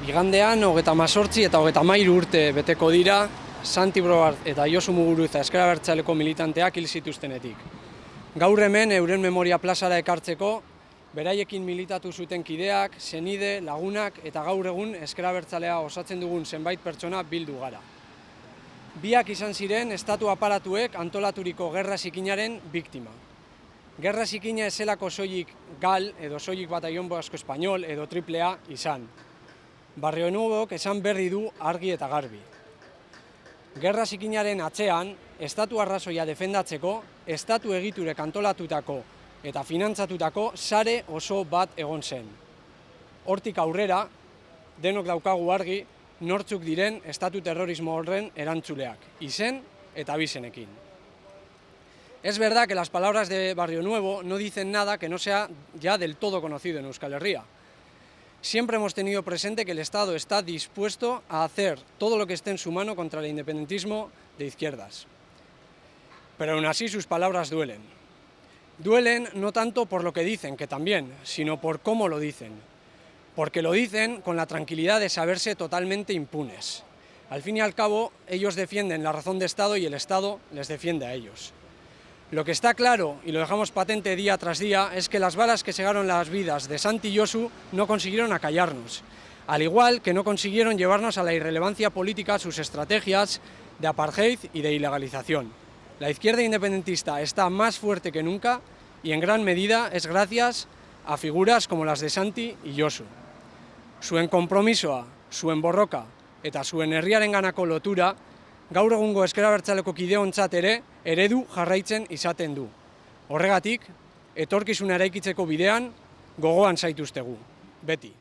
Igandean, hogeta mazortzi eta hogeta mairu urte beteko dira, Santi Brobart eta Josu Muguruza eskera bertxaleko militanteak hil zituztenetik. Gaur hemen euren memoria plazara ekartzeko, beraiekin militatu zuten kideak, senide, lagunak eta gaur egun eskera bertzalea osatzen dugun zenbait pertsona bildu gara. Biak izan ziren estatu aparatuek antolaturiko gerra zikinaren biktima. Gerra zikina ezelako soilik gal edo soilik bataion asko espainol edo triplea izan. Barrio Nuevok esan berri du argi eta garbi. Gerra zikinaren atzean, estatu arrazoia defendatzeko, estatu egiture kantolatutako eta finantzatutako sare oso bat egon zen. Hortik aurrera, denok daukagu argi, nortzuk diren estatu terrorismo horren erantzuleak, izen eta bizenekin. Es verdad que las palabras de Barrio Nuevo no dicen nada que no sea ya del todo conocido en Euskal Herria. Siempre hemos tenido presente que el Estado está dispuesto a hacer todo lo que esté en su mano contra el independentismo de izquierdas. Pero aún así sus palabras duelen. Duelen no tanto por lo que dicen, que también, sino por cómo lo dicen. Porque lo dicen con la tranquilidad de saberse totalmente impunes. Al fin y al cabo, ellos defienden la razón de Estado y el Estado les defiende a ellos. Lo que está claro, y lo dejamos patente día tras día, es que las balas que segaron las vidas de Santi y Yosu no consiguieron acallarnos, al igual que no consiguieron llevarnos a la irrelevancia política sus estrategias de apartheid y de ilegalización. La izquierda independentista está más fuerte que nunca y en gran medida es gracias a figuras como las de Santi y Yosu. Zuen kompromisoa, zuen borroka eta zuen herriarenganako lotura gaur egungo eskerabertzaleko kideontzat ere eredu jarraitzen izaten du. Horregatik, etorkizuna eraikitzeko bidean gogoan zaituztegu, beti.